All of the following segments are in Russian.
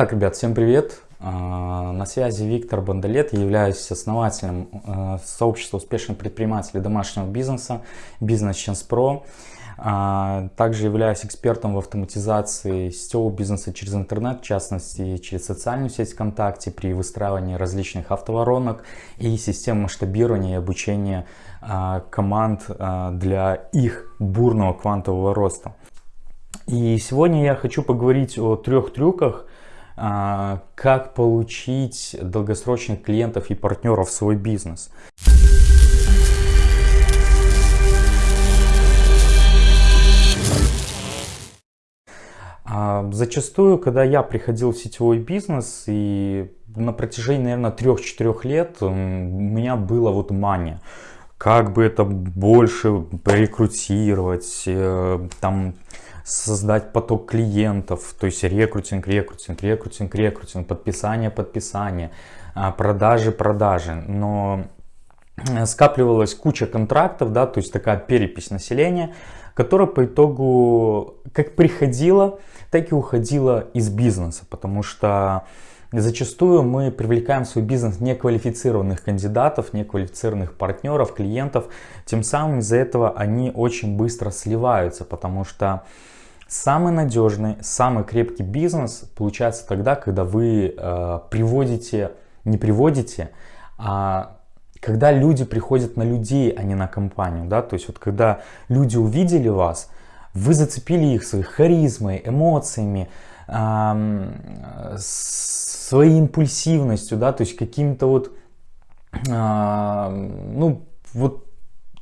Так, ребят, всем привет! А, на связи Виктор Бандалет, я являюсь основателем а, сообщества успешных предпринимателей домашнего бизнеса Business Chance Pro. А, также являюсь экспертом в автоматизации сетевого бизнеса через интернет, в частности через социальную сеть ВКонтакте при выстраивании различных автоворонок и систем масштабирования и обучения а, команд для их бурного квантового роста. И сегодня я хочу поговорить о трех трюках, как получить долгосрочных клиентов и партнеров в свой бизнес. А, зачастую, когда я приходил в сетевой бизнес, и на протяжении, наверное, 3-4 лет у меня было вот мания. Как бы это больше рекрутировать, э, там, создать поток клиентов, то есть рекрутинг, рекрутинг, рекрутинг, рекрутинг, подписание, подписание, а, продажи, продажи. Но э, скапливалась куча контрактов, да, то есть такая перепись населения, которая по итогу как приходила, так и уходила из бизнеса, потому что зачастую мы привлекаем в свой бизнес неквалифицированных кандидатов, неквалифицированных партнеров, клиентов, тем самым из-за этого они очень быстро сливаются, потому что самый надежный, самый крепкий бизнес получается тогда, когда вы э, приводите, не приводите, а когда люди приходят на людей, а не на компанию, да, то есть вот когда люди увидели вас, вы зацепили их своей харизмой, эмоциями, эм, своей импульсивностью, да, то есть каким-то вот, ну, вот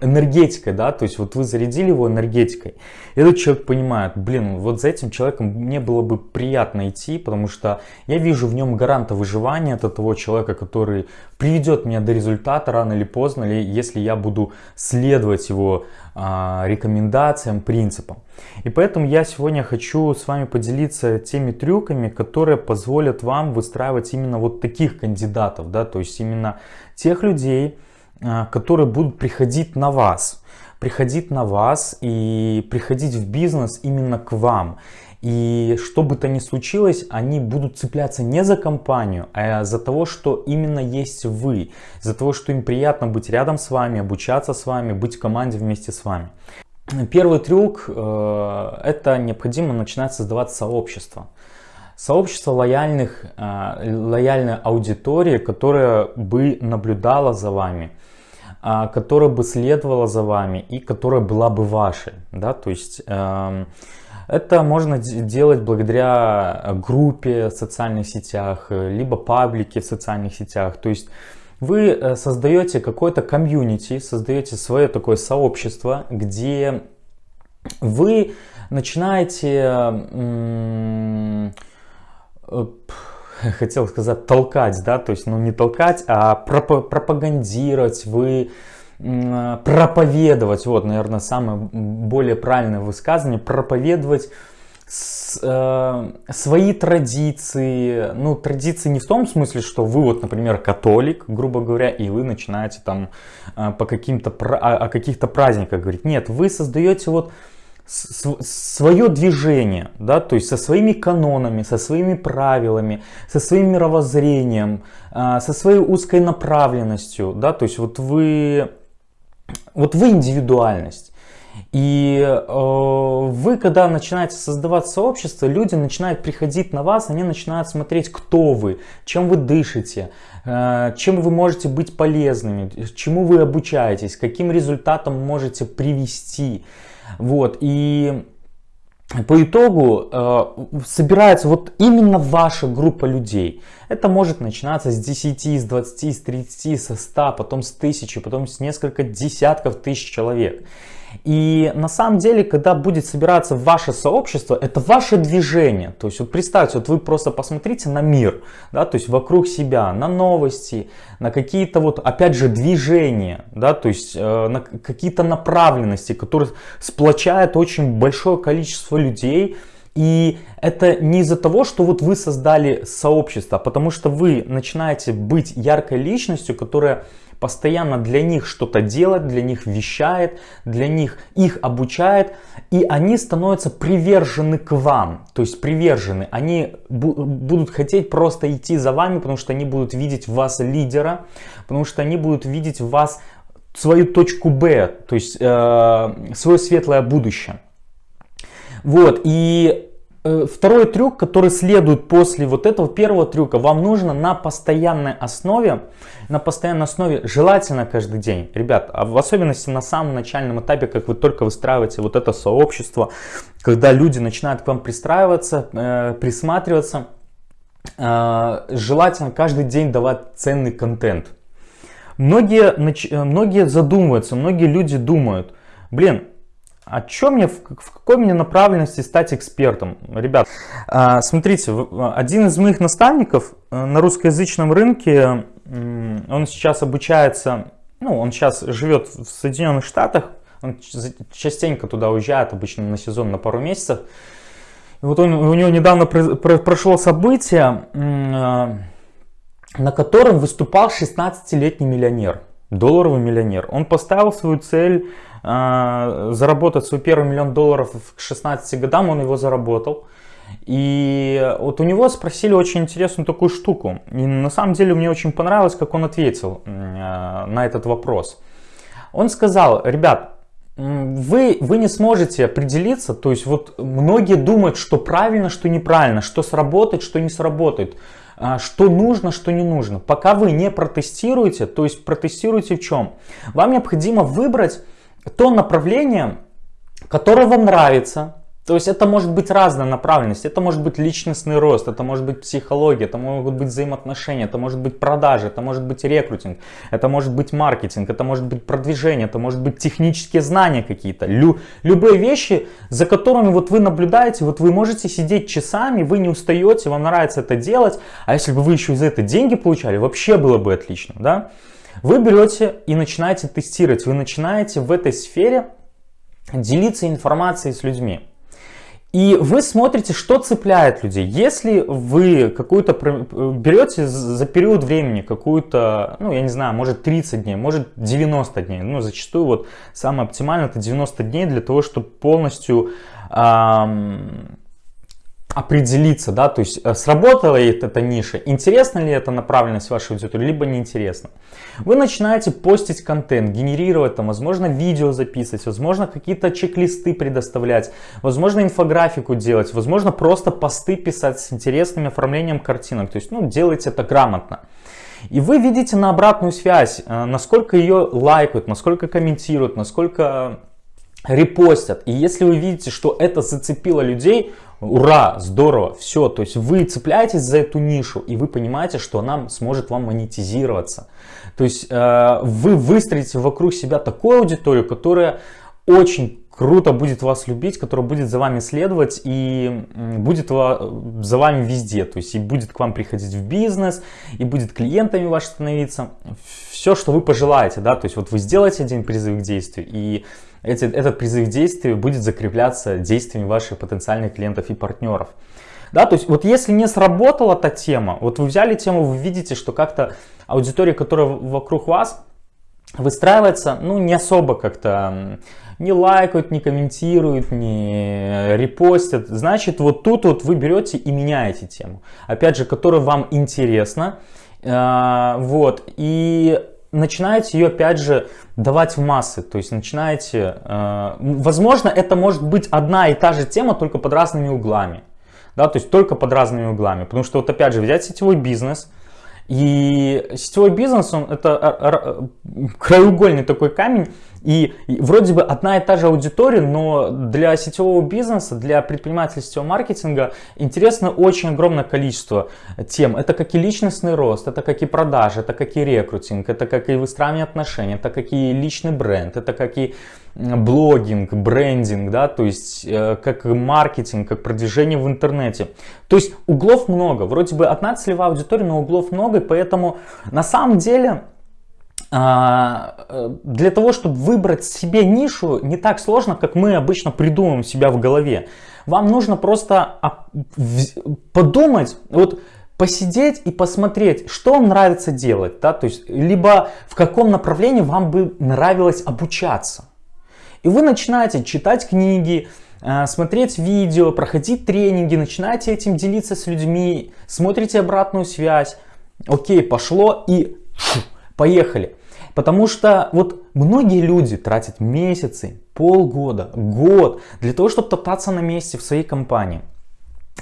энергетикой, да, то есть вот вы зарядили его энергетикой, этот человек понимает, блин, вот за этим человеком мне было бы приятно идти, потому что я вижу в нем гаранта выживания, это того человека, который приведет меня до результата рано или поздно, или если я буду следовать его а, рекомендациям, принципам. И поэтому я сегодня хочу с вами поделиться теми трюками, которые позволят вам выстраивать именно вот таких кандидатов, да, то есть именно тех людей, которые будут приходить на вас. Приходить на вас и приходить в бизнес именно к вам. И что бы то ни случилось, они будут цепляться не за компанию, а за того, что именно есть вы. За того, что им приятно быть рядом с вами, обучаться с вами, быть в команде вместе с вами. Первый трюк э, – это необходимо начинать создавать сообщество. Сообщество лояльных, э, лояльной аудитории, которая бы наблюдала за вами, а, которая бы следовала за вами и которая была бы вашей. Да? То есть эм, это можно делать благодаря группе в социальных сетях, либо паблике в социальных сетях. То есть вы э, создаете какое-то комьюнити, создаете свое такое сообщество, где вы начинаете э, хотел сказать толкать, да, то есть, ну не толкать, а проп пропагандировать, вы проповедовать, вот, наверное, самое более правильное высказывание, проповедовать с, э, свои традиции, ну, традиции не в том смысле, что вы вот, например, католик, грубо говоря, и вы начинаете там э, по каким-то, о, о каких-то праздниках говорить. Нет, вы создаете вот свое движение, да, то есть со своими канонами, со своими правилами, со своим мировоззрением, а, со своей узкой направленностью, да, то есть вот вы, вот вы индивидуальность. И э, вы, когда начинаете создавать сообщество, люди начинают приходить на вас, они начинают смотреть, кто вы, чем вы дышите, чем вы можете быть полезными, чему вы обучаетесь, каким результатом можете привести. Вот, и по итогу э, собирается вот именно ваша группа людей. Это может начинаться с 10, с 20, с 30, со 100, потом с 1000, потом с несколько десятков тысяч человек. И на самом деле, когда будет собираться ваше сообщество, это ваше движение. То есть вот представьте, вот вы просто посмотрите на мир, да, то есть вокруг себя, на новости, на какие-то вот, опять же, движения, да, то есть э, на какие-то направленности, которые сплочают очень большое количество людей. И это не из-за того, что вот вы создали сообщество, а потому что вы начинаете быть яркой личностью, которая постоянно для них что-то делает, для них вещает, для них их обучает, и они становятся привержены к вам, то есть привержены, они будут хотеть просто идти за вами, потому что они будут видеть в вас лидера, потому что они будут видеть в вас свою точку Б, то есть э, свое светлое будущее. Вот, и второй трюк, который следует после вот этого первого трюка, вам нужно на постоянной основе, на постоянной основе, желательно каждый день, ребят, а в особенности на самом начальном этапе, как вы только выстраиваете вот это сообщество, когда люди начинают к вам пристраиваться, э, присматриваться, э, желательно каждый день давать ценный контент. Многие, э, многие задумываются, многие люди думают, блин, а что мне, в, какой мне направленности стать экспертом? Ребят, а, смотрите, один из моих наставников э, на русскоязычном рынке, он сейчас обучается, ну, он сейчас живет в Соединенных Штатах, он частенько туда уезжает, обычно на сезон, на пару месяцев. И вот он, у него недавно прошло событие, э, на котором выступал 16-летний миллионер, долларовый миллионер. Он поставил свою цель а, заработать свой первый миллион долларов к 16 годам, он его заработал. И вот у него спросили очень интересную такую штуку. И на самом деле мне очень понравилось, как он ответил а, на этот вопрос. Он сказал, ребят, вы, вы не сможете определиться, то есть вот многие думают, что правильно, что неправильно, что сработает, что не сработает, что нужно, что не нужно. Пока вы не протестируете, то есть протестируете в чем? Вам необходимо выбрать то направление, которое вам нравится. То есть это может быть разная направленность, это может быть личностный рост, это может быть психология, это могут быть взаимоотношения, это может быть продажи, это может быть рекрутинг, это может быть маркетинг, это может быть продвижение, это может быть технические знания какие-то. Лю, любые вещи, за которыми вот вы наблюдаете, вот вы можете сидеть часами, вы не устаете, вам нравится это делать, а если бы вы еще за это деньги получали, вообще было бы отлично, да? Вы берете и начинаете тестировать, вы начинаете в этой сфере делиться информацией с людьми. И вы смотрите, что цепляет людей. Если вы какую-то берете за период времени какую-то, ну я не знаю, может 30 дней, может 90 дней, ну зачастую вот самое оптимальное это 90 дней для того, чтобы полностью эм, определиться, да, то есть э, сработала ли эта ниша, интересна ли эта направленность вашей аудитории, либо неинтересна. Вы начинаете постить контент, генерировать там, возможно, видео записывать, возможно, какие-то чек-листы предоставлять, возможно, инфографику делать, возможно, просто посты писать с интересным оформлением картинок, то есть, ну, делайте это грамотно. И вы видите на обратную связь, э, насколько ее лайкают, насколько комментируют, насколько репостят. И если вы видите, что это зацепило людей, ура, здорово, все. То есть вы цепляетесь за эту нишу и вы понимаете, что она сможет вам монетизироваться. То есть э, вы выстроите вокруг себя такую аудиторию, которая очень круто будет вас любить, которая будет за вами следовать и будет за вами везде. То есть и будет к вам приходить в бизнес, и будет клиентами ваш становиться. Все, что вы пожелаете, да, то есть вот вы сделаете один призыв к действию, и эти, этот призыв к действию будет закрепляться действиями ваших потенциальных клиентов и партнеров. Да, то есть вот если не сработала эта тема, вот вы взяли тему, вы видите, что как-то аудитория, которая вокруг вас выстраивается, ну не особо как-то не лайкают, не комментируют, не репостят. Значит, вот тут вот вы берете и меняете тему. Опять же, которая вам интересна. Э, вот. И начинаете ее опять же давать в массы, то есть начинаете, э, возможно это может быть одна и та же тема, только под разными углами, да, то есть только под разными углами, потому что вот опять же взять сетевой бизнес, и сетевой бизнес, он это краеугольный такой камень, и вроде бы одна и та же аудитория, но для сетевого бизнеса, для предпринимательского маркетинга интересно очень огромное количество тем. Это как и личностный рост, это как и продажи, это как и рекрутинг, это как и выстраивание отношений, это как и личный бренд, это как и блогинг, брендинг, да, то есть э, как маркетинг, как продвижение в интернете. То есть углов много, вроде бы одна целевая аудитория, но углов много, и поэтому на самом деле для того, чтобы выбрать себе нишу, не так сложно, как мы обычно придумываем себя в голове. Вам нужно просто подумать, вот посидеть и посмотреть, что вам нравится делать, да, то есть, либо в каком направлении вам бы нравилось обучаться. И вы начинаете читать книги, э, смотреть видео, проходить тренинги, начинаете этим делиться с людьми, смотрите обратную связь. Окей, пошло и поехали. Потому что вот многие люди тратят месяцы, полгода, год для того, чтобы топтаться на месте в своей компании.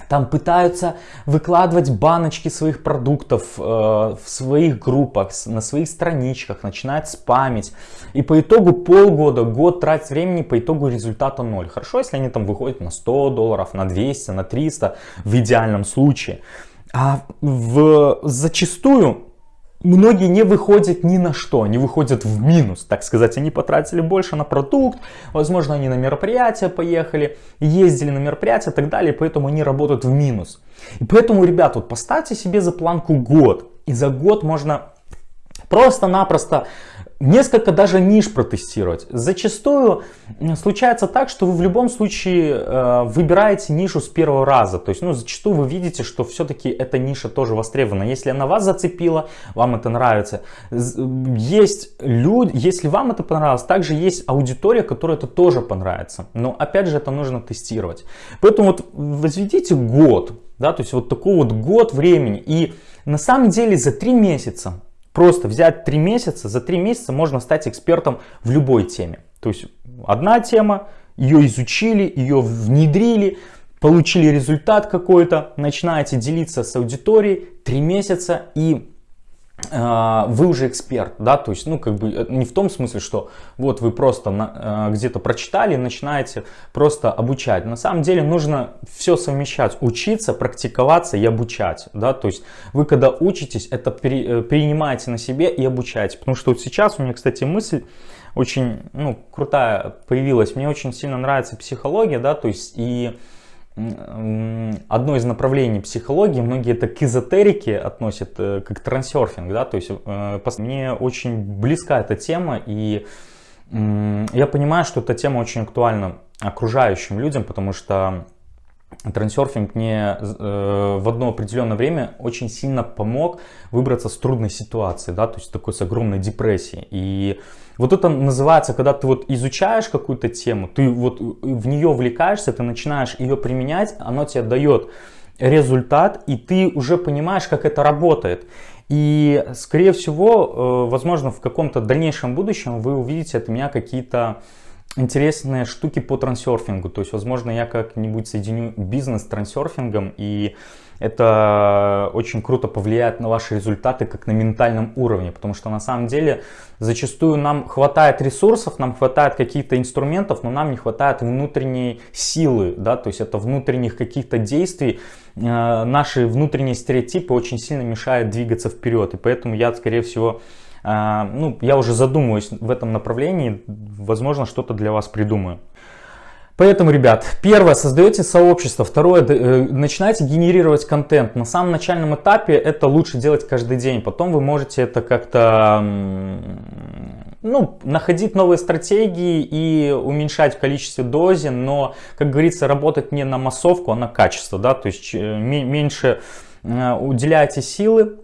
Там пытаются выкладывать баночки своих продуктов э, в своих группах, на своих страничках, начинают спамить. И по итогу полгода, год тратить времени, по итогу результата ноль. Хорошо, если они там выходят на 100 долларов, на 200, на 300 в идеальном случае. А в, зачастую многие не выходят ни на что, они выходят в минус, так сказать, они потратили больше на продукт, возможно, они на мероприятия поехали, ездили на мероприятия и так далее, поэтому они работают в минус. И поэтому, ребят, вот поставьте себе за планку год, и за год можно просто-напросто несколько даже ниш протестировать. Зачастую случается так, что вы в любом случае э, выбираете нишу с первого раза. То есть, ну, зачастую вы видите, что все-таки эта ниша тоже востребована. Если она вас зацепила, вам это нравится. Есть люди, если вам это понравилось, также есть аудитория, которой это тоже понравится. Но опять же, это нужно тестировать. Поэтому вот возведите год, да, то есть вот такой вот год времени. И на самом деле за три месяца Просто взять 3 месяца, за 3 месяца можно стать экспертом в любой теме. То есть одна тема, ее изучили, ее внедрили, получили результат какой-то, начинаете делиться с аудиторией 3 месяца и вы уже эксперт, да, то есть, ну, как бы, э, не в том смысле, что вот вы просто э, где-то прочитали начинаете просто обучать. На самом деле нужно все совмещать, учиться, практиковаться и обучать, да, то есть вы когда учитесь, это э, принимаете на себе и обучаете, потому что вот сейчас у меня, кстати, мысль очень, ну, крутая появилась, мне очень сильно нравится психология, да, то есть и одно из направлений психологии, многие это к эзотерике относят, э, как трансерфинг, да, то есть э, мне очень близка эта тема, и я понимаю, что эта тема очень актуальна окружающим людям, потому что трансерфинг мне э, в одно определенное время очень сильно помог выбраться с трудной ситуации, да, то есть такой с огромной депрессией. И вот это называется, когда ты вот изучаешь какую-то тему, ты вот в нее вовлекаешься, ты начинаешь ее применять, оно тебе дает результат, и ты уже понимаешь, как это работает. И, скорее всего, э, возможно, в каком-то дальнейшем будущем вы увидите от меня какие-то интересные штуки по трансерфингу. То есть, возможно, я как-нибудь соединю бизнес с трансерфингом и это очень круто повлияет на ваши результаты как на ментальном уровне, потому что на самом деле зачастую нам хватает ресурсов, нам хватает каких-то инструментов, но нам не хватает внутренней силы, да, то есть это внутренних каких-то действий, э, наши внутренние стереотипы очень сильно мешают двигаться вперед, и поэтому я, скорее всего, э, ну, я уже задумываюсь в этом направлении, возможно, что-то для вас придумаю. Поэтому, ребят, первое, создаете сообщество, второе, э, начинайте генерировать контент. На самом начальном этапе это лучше делать каждый день, потом вы можете это как-то ну, находить новые стратегии и уменьшать в количестве дозе, но, как говорится, работать не на массовку, а на качество, да, то есть э, меньше э, уделяйте силы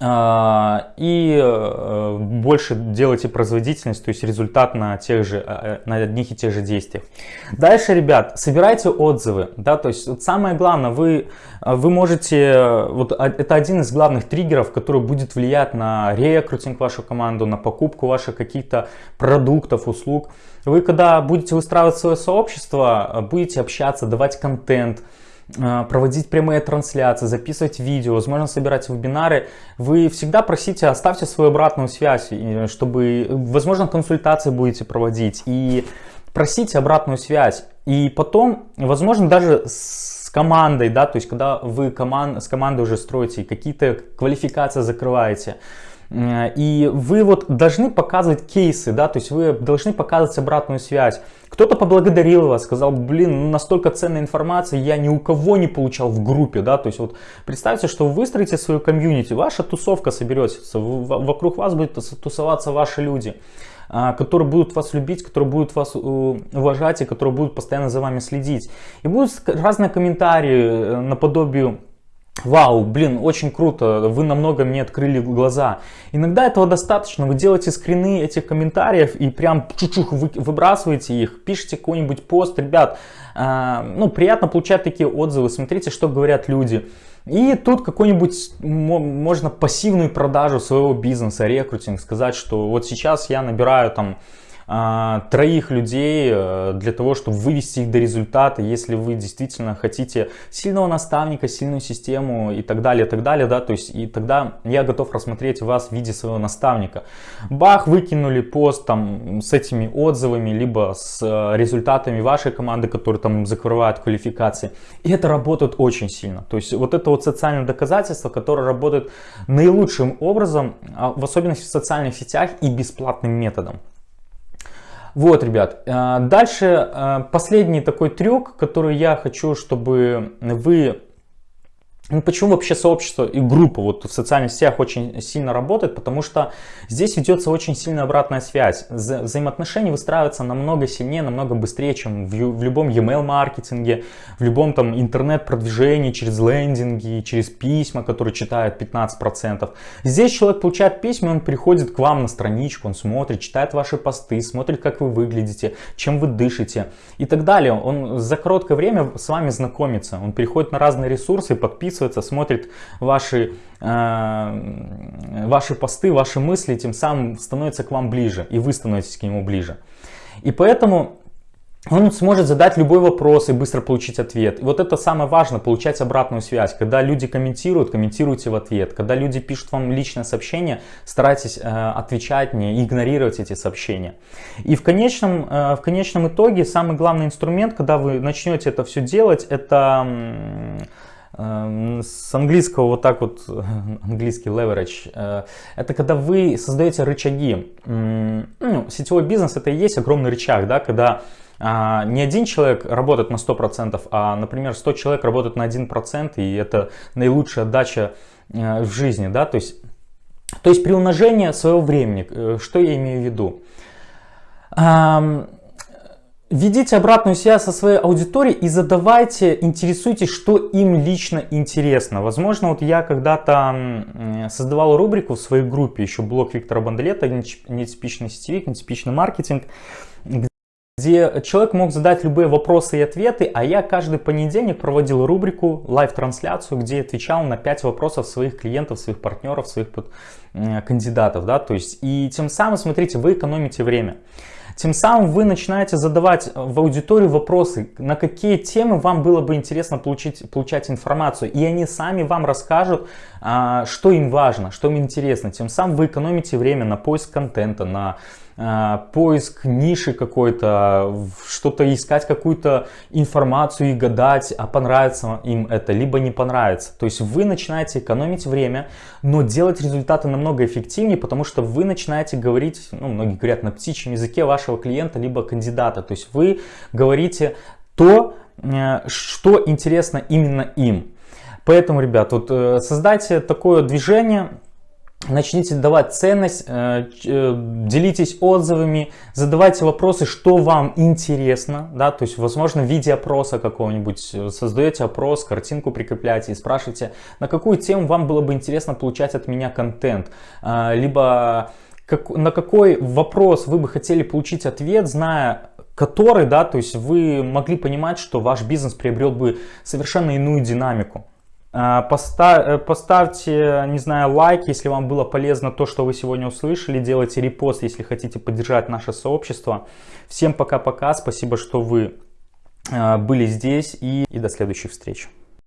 и э, больше делайте производительность, то есть результат на, тех же, э, на одних и тех же действиях. Дальше, ребят, собирайте отзывы, да, то есть вот самое главное, вы, вы можете, вот это один из главных триггеров, который будет влиять на рекрутинг вашу команду, на покупку ваших каких-то продуктов, услуг. Вы когда будете выстраивать свое сообщество, будете общаться, давать контент, а, проводить прямые трансляции, записывать видео, возможно собирать вебинары, вы всегда просите, оставьте свою обратную связь, чтобы, возможно, консультации будете проводить. И просите обратную связь. И потом, возможно, даже с командой, да, то есть когда вы команд, с командой уже строите, какие-то квалификации закрываете, Э, и вы вот должны показывать кейсы, да, то есть вы должны показывать обратную связь. Кто-то поблагодарил вас, сказал, блин, ну, настолько ценной информации я ни у кого не получал в группе, да, то есть вот представьте, что вы выстроите свою комьюнити, ваша тусовка соберется, вокруг вас будут тусоваться ваши люди, а, которые будут вас любить, которые будут вас э, уважать и которые будут постоянно за вами следить. И будут разные комментарии э, наподобие Вау, блин, очень круто, вы намного мне открыли глаза. Иногда этого достаточно, вы делаете скрины этих комментариев и прям чуть-чуть выбрасываете их, пишите какой-нибудь пост. Ребят, э, ну приятно получать такие отзывы, смотрите, что говорят люди. И тут какой-нибудь, можно пассивную продажу своего бизнеса, рекрутинг, сказать, что вот сейчас я набираю там троих людей э, для того, чтобы вывести их до результата, если вы действительно хотите сильного наставника, сильную систему и так далее, и так далее, да, то есть и тогда я готов рассмотреть вас в виде своего наставника. Бах, выкинули пост там с этими отзывами, либо с э, результатами вашей команды, которые там закрывают квалификации, и это работает очень сильно, то есть вот это вот социальное доказательство, которое работает наилучшим образом, а в особенности в социальных сетях и бесплатным методом. Вот, ребят, э, дальше э, последний такой трюк, который я хочу, чтобы вы ну, почему вообще сообщество и группа вот в социальных сетях очень сильно работает? Потому что здесь ведется очень сильная обратная связь. Вза взаимоотношения выстраиваются намного сильнее, намного быстрее, чем в, в любом e-mail маркетинге, в любом там интернет-продвижении, через лендинги, через письма, которые читают 15%. Здесь человек получает письма, он приходит к вам на страничку, он смотрит, читает ваши посты, смотрит, как вы выглядите, чем вы дышите и так далее. Он за короткое время с вами знакомится, он приходит на разные ресурсы, подписывается подписывается, смотрит ваши, э, ваши посты, ваши мысли, тем самым становится к вам ближе, и вы становитесь к нему ближе. И поэтому он сможет задать любой вопрос и быстро получить ответ. И вот это самое важное, получать обратную связь. Когда люди комментируют, комментируйте в ответ. Когда люди пишут вам личное сообщение, старайтесь э, отвечать, не игнорировать эти сообщения. И в конечном, э, в конечном итоге самый главный инструмент, когда вы начнете это все делать, это с английского вот так вот, английский leverage, э, это когда вы создаете рычаги. Ну, сетевой бизнес это и есть огромный рычаг, да, когда а, не один человек работает на 100%, а, например, 100 человек работают на 1%, и это наилучшая отдача э, в жизни, да, то есть, то есть при умножении своего времени, э, что я имею в виду? Ведите обратную связь со своей аудиторией и задавайте, интересуйтесь, что им лично интересно. Возможно, вот я когда-то создавал рубрику в своей группе, еще блог Виктора Бандалета, нетипичный сетевик, нетипичный маркетинг, где человек мог задать любые вопросы и ответы, а я каждый понедельник проводил рубрику, live-трансляцию, где отвечал на 5 вопросов своих клиентов, своих партнеров, своих кандидатов. Да? То есть, и тем самым, смотрите, вы экономите время. Тем самым вы начинаете задавать в аудиторию вопросы, на какие темы вам было бы интересно получить, получать информацию. И они сами вам расскажут, что им важно, что им интересно. Тем самым вы экономите время на поиск контента, на а, поиск ниши какой-то, что-то искать, какую-то информацию и гадать, а понравится им это, либо не понравится. То есть вы начинаете экономить время, но делать результаты намного эффективнее, потому что вы начинаете говорить, ну, многие говорят на птичьем языке вашего клиента, либо кандидата. То есть вы говорите то, э, что интересно именно им. Поэтому, ребят, вот э, создайте такое движение, Начните давать ценность, э, э, делитесь отзывами, задавайте вопросы, что вам интересно, да, то есть, возможно, в виде опроса какого-нибудь, создаете опрос, картинку прикрепляете и спрашиваете, на какую тему вам было бы интересно получать от меня контент, либо как, на какой вопрос вы бы хотели получить ответ, зная который, да, то есть вы могли понимать, что ваш бизнес приобрел бы совершенно иную динамику. Э, поставьте, не знаю, лайк, если вам было полезно то, что вы сегодня услышали. Делайте репост, если хотите поддержать наше сообщество. Всем пока-пока. Спасибо, что вы э, были здесь и, и до следующих встреч.